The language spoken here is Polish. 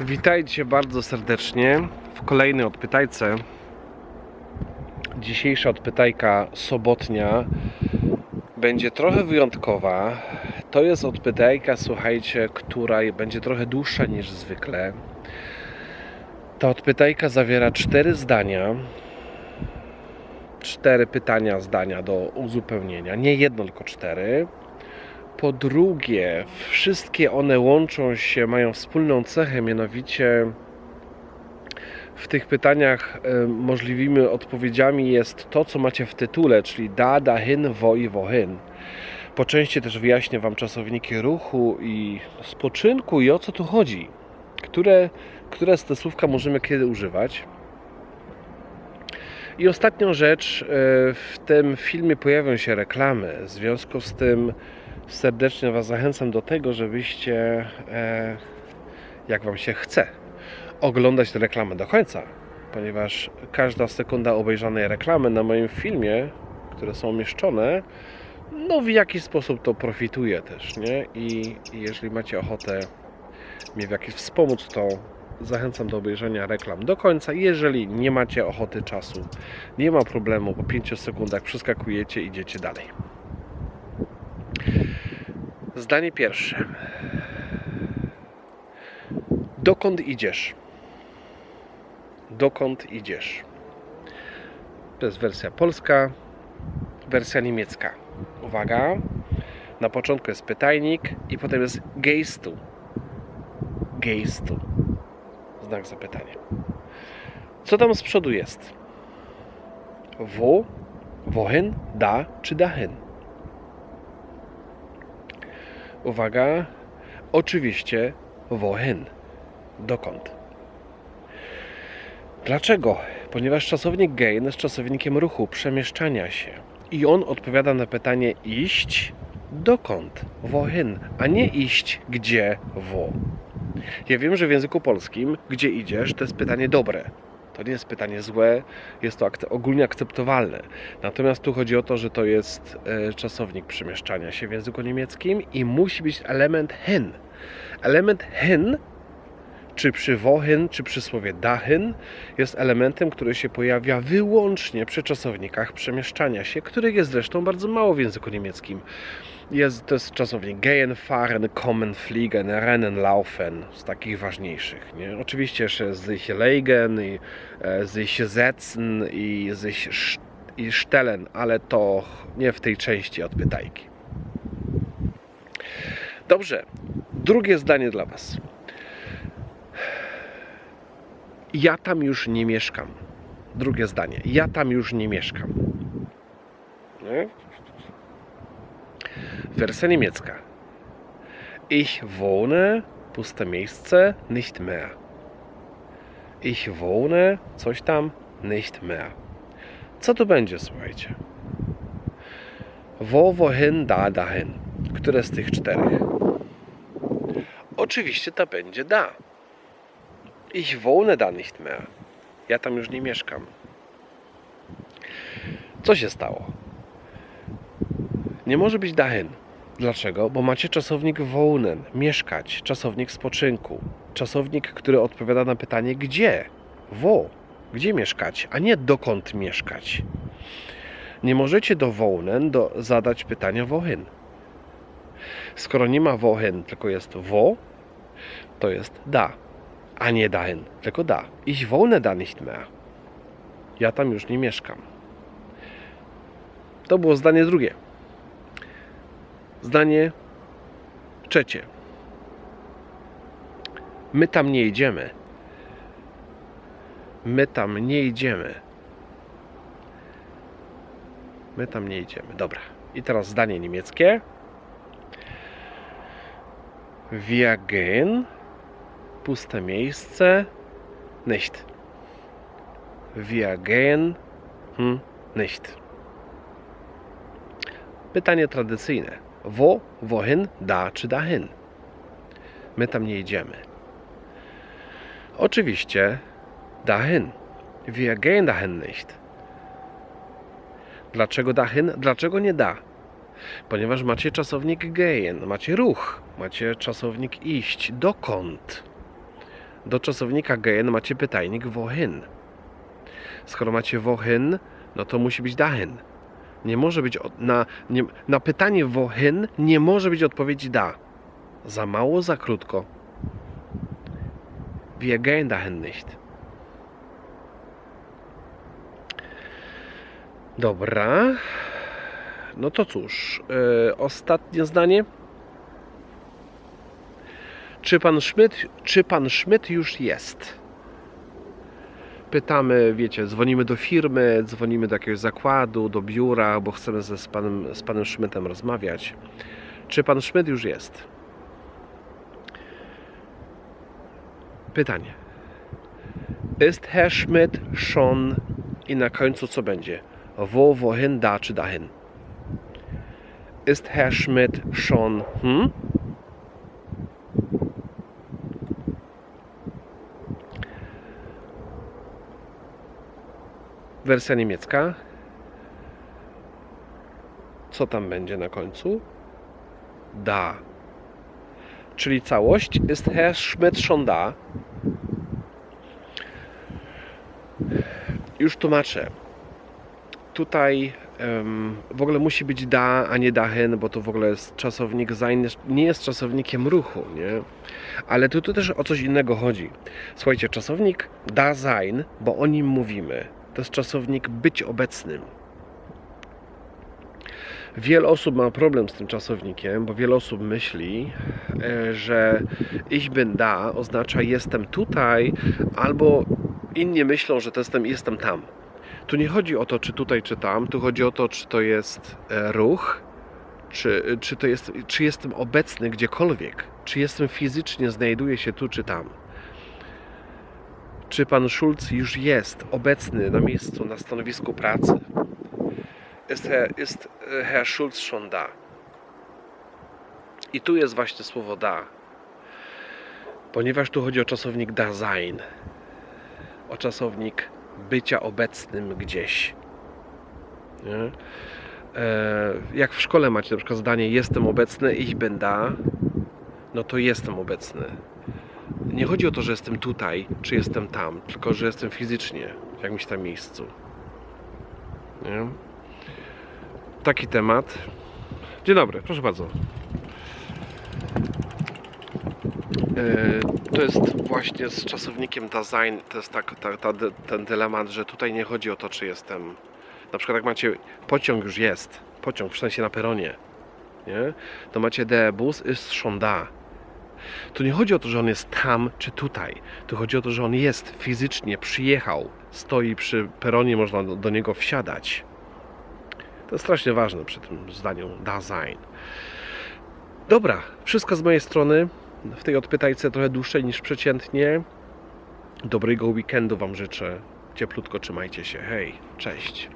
Witajcie bardzo serdecznie w kolejnej odpytajce. Dzisiejsza odpytajka sobotnia będzie trochę wyjątkowa. To jest odpytajka, słuchajcie, która będzie trochę dłuższa niż zwykle. Ta odpytajka zawiera cztery zdania. Cztery pytania, zdania do uzupełnienia. Nie jedno, tylko cztery. Po drugie, wszystkie one łączą się, mają wspólną cechę, mianowicie w tych pytaniach e, możliwymi odpowiedziami jest to, co macie w tytule, czyli da, dahin, wo i wohin. Po części też wyjaśnię Wam czasowniki ruchu i spoczynku i o co tu chodzi. Które, które z te słówka możemy kiedy używać. I ostatnią rzecz, e, w tym filmie pojawią się reklamy. W związku z tym serdecznie Was zachęcam do tego, żebyście, e, jak Wam się chce, oglądać te reklamy do końca, ponieważ każda sekunda obejrzanej reklamy na moim filmie, które są umieszczone, no w jakiś sposób to profituje też, nie? I, i jeżeli macie ochotę mnie w jakiś wspomóc, to zachęcam do obejrzenia reklam do końca. Jeżeli nie macie ochoty czasu, nie ma problemu, po 5 sekundach przeskakujecie i idziecie dalej. Zdanie pierwsze. Dokąd idziesz? Dokąd idziesz? To jest wersja polska, wersja niemiecka. Uwaga. Na początku jest pytajnik i potem jest geistu. Geistu. Znak zapytania. Co tam z przodu jest? Wo, wohin, da czy dahin? Uwaga, oczywiście wohin. Dokąd? Dlaczego? Ponieważ czasownik gain jest czasownikiem ruchu, przemieszczania się. I on odpowiada na pytanie iść dokąd? Wohin, a nie iść gdzie wo. Ja wiem, że w języku polskim gdzie idziesz to jest pytanie dobre. To nie jest pytanie złe, jest to akce- ogólnie akceptowalne. Natomiast tu chodzi o to, że to jest e, czasownik przemieszczania się w języku niemieckim i musi być element hin. Element hin, czy przy wohin, czy przy słowie dahin, jest elementem, który się pojawia wyłącznie przy czasownikach przemieszczania się, których jest zresztą bardzo mało w języku niemieckim. Jest, to jest czasownik gehen, fahren, kommen, fliegen, rennen, laufen, z takich ważniejszych. Nie? Oczywiście jeszcze sich legen, i e, sich setzen i sich i stellen, ale to nie w tej części odpytajki. Dobrze, drugie zdanie dla Was. Ja tam już nie mieszkam. Drugie zdanie. Ja tam już nie mieszkam. Nie? Wersja niemiecka. Ich wohne, puste miejsce, nicht mehr. Ich wohne, coś tam, nicht mehr. Co tu będzie, słuchajcie? Wo, wohin, da, dahin. Które z tych czterech? Oczywiście to będzie da. Ich wohne da nicht mehr. Ja tam już nie mieszkam. Co się stało? Nie może być dahin. Dlaczego? Bo macie czasownik wohnen, mieszkać, czasownik spoczynku, czasownik, który odpowiada na pytanie gdzie, wo, gdzie mieszkać, a nie dokąd mieszkać. Nie możecie do wohnen do, zadać pytania wohin. Skoro nie ma wohin, tylko jest wo, to jest da, a nie dahin, tylko da. Ich wohne da nicht mehr. Ja tam już nie mieszkam. To było zdanie drugie. Zdanie trzecie. My tam nie idziemy. My tam nie idziemy. My tam nie idziemy. Dobra. I teraz zdanie niemieckie. Wir. Puste miejsce. Nicht. Wir gehen. Hm, nicht. Pytanie tradycyjne. Wo, wohin, da czy dahin? My tam nie idziemy. Oczywiście dahin. Wir gehen dahin nicht. Dlaczego dahin? Dlaczego nie da? Ponieważ macie czasownik gehen, macie ruch, macie czasownik iść. Dokąd? Do czasownika gehen macie pytajnik wohin. Skoro macie wohin, no to musi być dahin. Nie może być na, nie, na pytanie wohin nie może być odpowiedzi da. Za mało, za krótko. Wir gehen dahin nicht. Dobra. No to cóż, yy, ostatnie zdanie. Czy pan Schmidt, czy pan Schmidt już jest? Pytamy, wiecie, dzwonimy do firmy, dzwonimy do jakiegoś zakładu, do biura, bo chcemy ze, z, panem, z panem Schmidtem rozmawiać. Czy pan Schmidt już jest? Pytanie. Ist Herr Schmidt schon i na końcu co będzie? Wo, wohin, da czy dahin? Ist Herr Schmidt schon hm? Wersja niemiecka. Co tam będzie na końcu? Da. Czyli całość. Ist Herr Schmidt schon da? Już tłumaczę. Tutaj em, w ogóle musi być da, a nie dahin, bo to w ogóle jest czasownik sein, nie jest czasownikiem ruchu, nie? Ale tu, tu też o coś innego chodzi. Słuchajcie, czasownik da sein, bo o nim mówimy. To jest czasownik być obecnym. Wiele osób ma problem z tym czasownikiem, bo wiele osób myśli, e, że ich bin da oznacza jestem tutaj, albo inni myślą, że to jestem jestem tam. Tu nie chodzi o to, czy tutaj, czy tam, tu chodzi o to, czy to jest e, ruch, czy, czy, to jest, czy jestem obecny gdziekolwiek, czy jestem fizycznie, znajduję się tu, czy tam. Czy pan Schulz już jest obecny na miejscu, na stanowisku pracy? Ist Herr, ist e, Herr Schulz schon da? I tu jest właśnie słowo da. Ponieważ tu chodzi o czasownik da sein. O czasownik bycia obecnym gdzieś. Nie? E, jak w szkole macie na przykład zdanie jestem obecny, ich bin da, no to jestem obecny. Nie chodzi o to, że jestem tutaj, czy jestem tam, tylko że jestem fizycznie w jakimś tam miejscu. Nie? Taki temat. Dzień dobry, proszę bardzo. E, To jest właśnie z czasownikiem Dasein, to jest tak, ta, ta, ten dylemat, że tutaj nie chodzi o to, czy jestem. Na przykład, jak macie pociąg już jest, pociąg, przynajmniej na peronie, nie? to macie der Bus ist schon da. Tu nie chodzi o to, że on jest tam czy tutaj. Tu chodzi o to, że on jest fizycznie, przyjechał, stoi przy peronie, można do, do niego wsiadać. To jest strasznie ważne przy tym zdaniu Dasein. Dobra, wszystko z mojej strony. W tej odpytajce trochę dłuższej niż przeciętnie. Dobrego weekendu Wam życzę. Cieplutko trzymajcie się. Hej, cześć.